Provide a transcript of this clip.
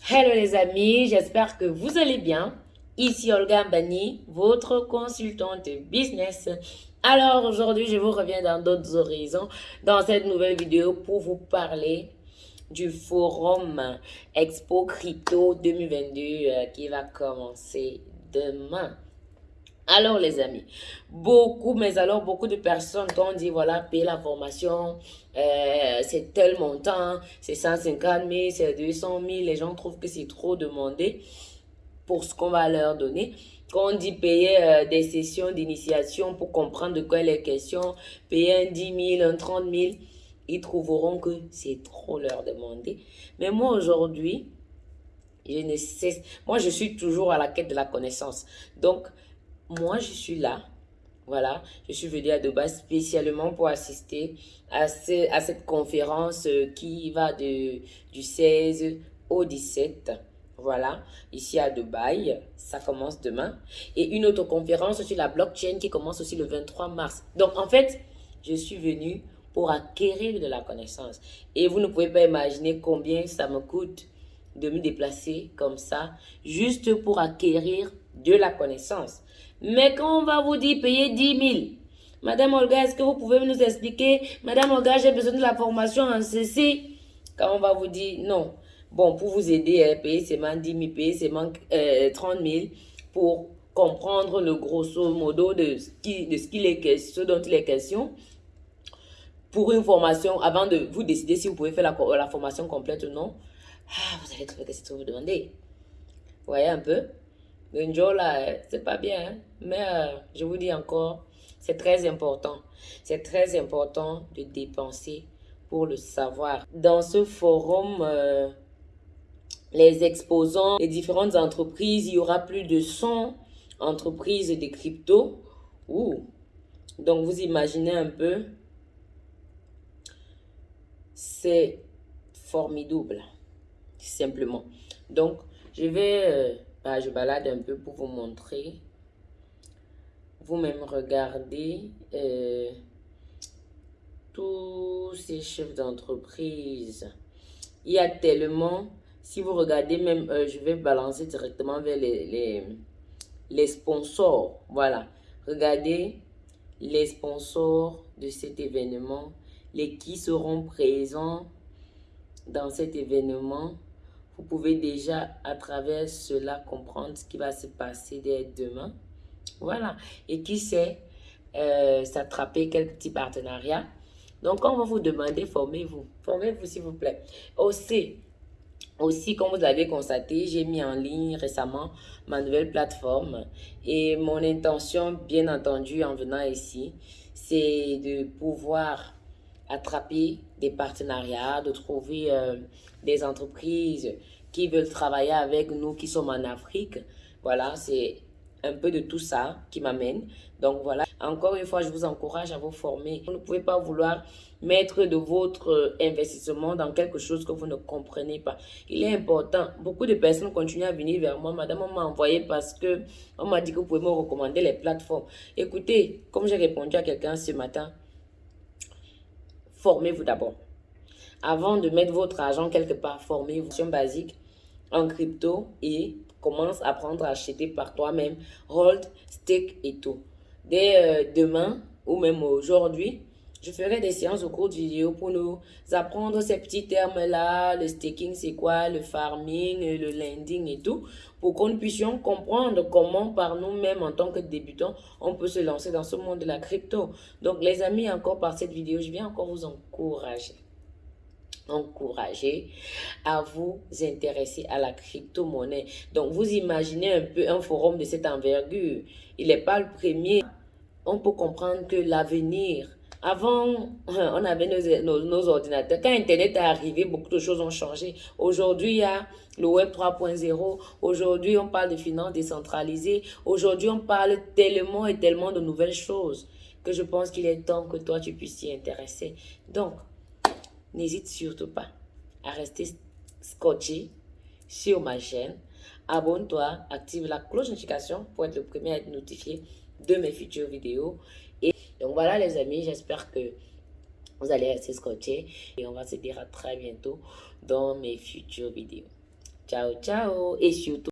Hello les amis, j'espère que vous allez bien. Ici Olga Bani, votre consultante business. Alors aujourd'hui, je vous reviens dans d'autres horizons dans cette nouvelle vidéo pour vous parler du forum Expo Crypto 2022 euh, qui va commencer demain. Alors les amis, beaucoup, mais alors beaucoup de personnes ont dit, voilà, payer la formation, euh, c'est tel montant, c'est 150 000, c'est 200 000, les gens trouvent que c'est trop demandé pour ce qu'on va leur donner. Quand on dit payer euh, des sessions d'initiation pour comprendre de quoi il est question, payer un 10 000, un 30 000, ils trouveront que c'est trop leur demander. Mais moi aujourd'hui, je ne sais, moi je suis toujours à la quête de la connaissance. Donc, moi, je suis là. Voilà, je suis venue à Dubaï spécialement pour assister à, cette conférence euh, qui va du 16 au 17. Voilà, ici à Dubaï, ça commence demain. Et une autre conférence sur la blockchain qui commence aussi le 23 mars. Donc, en fait, je suis venue pour acquérir de la connaissance. Et vous ne pouvez pas imaginer combien ça me coûte de me déplacer comme ça, juste pour acquérir de la connaissance. Mais quand on va vous dire payer 10 000, Madame Olga, est-ce que vous pouvez nous expliquer Madame Olga, j'ai besoin de la formation en ceci? Quand on va vous dire non. Bon, pour vous aider, hein, payer seulement 10 000, payer seulement euh, 30 000 pour comprendre le grosso modo de ce est question, dont il est question. Pour une formation, avant de vous décider si vous pouvez faire la, la formation complète ou non, ah, vous allez trouver que c'est ce que vous demandez. Vous voyez un peu? Le jour là, c'est pas bien. Hein. Mais euh, je vous dis encore, c'est très important. C'est très important de dépenser pour le savoir. Dans ce forum, euh, les exposants, les différentes entreprises, il y aura plus de 100 entreprises de crypto. Ouh. Donc, vous imaginez un peu, c'est formidable, simplement. Donc, je vais... Euh, bah, je balade un peu pour vous montrer. Vous-même regardez euh, tous ces chefs d'entreprise. Il y a tellement, si vous regardez même, euh, je vais balancer directement vers les, les, les sponsors. Voilà, regardez les sponsors de cet événement, les qui seront présents dans cet événement vous pouvez déjà à travers cela comprendre ce qui va se passer dès demain. Voilà. Et qui sait, euh, s'attraper quelques petits partenariats. Donc, on va vous demander, formez-vous. Formez-vous, s'il vous plaît. Aussi, aussi, comme vous l'avez constaté, j'ai mis en ligne récemment ma nouvelle plateforme. Et mon intention, bien entendu, en venant ici, c'est de pouvoir attraper des partenariats, de trouver euh, des entreprises qui veulent travailler avec nous, qui sommes en Afrique. Voilà, c'est un peu de tout ça qui m'amène. Donc voilà, encore une fois, je vous encourage à vous former. Vous ne pouvez pas vouloir mettre de votre investissement dans quelque chose que vous ne comprenez pas. Il est important. Beaucoup de personnes continuent à venir vers moi. Madame, on m'a envoyé parce que on m'a dit que vous pouvez me recommander les plateformes. Écoutez, comme j'ai répondu à quelqu'un ce matin, formez-vous d'abord. Avant de mettre votre argent quelque part, formez-vous. basique en crypto et commence à apprendre à acheter par toi-même, hold, stake et tout. Dès euh, demain ou même aujourd'hui, je ferai des séances au cours de vidéo pour nous apprendre ces petits termes-là, le staking c'est quoi, le farming, le lending et tout, pour qu'on puisse comprendre comment par nous-mêmes en tant que débutants, on peut se lancer dans ce monde de la crypto. Donc les amis, encore par cette vidéo, je viens encore vous encourager encourager à vous intéresser à la crypto-monnaie. Donc, vous imaginez un peu un forum de cette envergure. Il n'est pas le premier. On peut comprendre que l'avenir avant, on avait nos, ordinateurs. Quand Internet est arrivé, beaucoup de choses ont changé. Aujourd'hui, il y a le Web 3.0. Aujourd'hui, on parle de finances décentralisées. Aujourd'hui, on parle tellement et tellement de nouvelles choses que je pense qu'il est temps que toi, tu puisses t'y intéresser. Donc, n'hésite surtout pas à rester scotché sur ma chaîne. Abonne-toi, active la cloche notification pour être le premier à être notifié de mes futures vidéos. Donc voilà les amis, j'espère que vous allez rester scotché et on va se dire à très bientôt dans mes futures vidéos. Ciao, ciao. Et surtout,